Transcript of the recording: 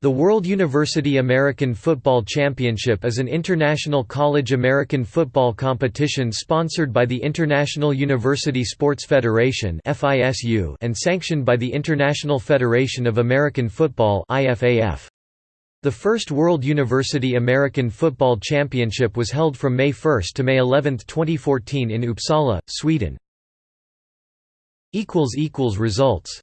The World University American Football Championship is an international college American football competition sponsored by the International University Sports Federation and sanctioned by the International Federation of American Football The first World University American Football Championship was held from May 1 to May 11, 2014 in Uppsala, Sweden. Results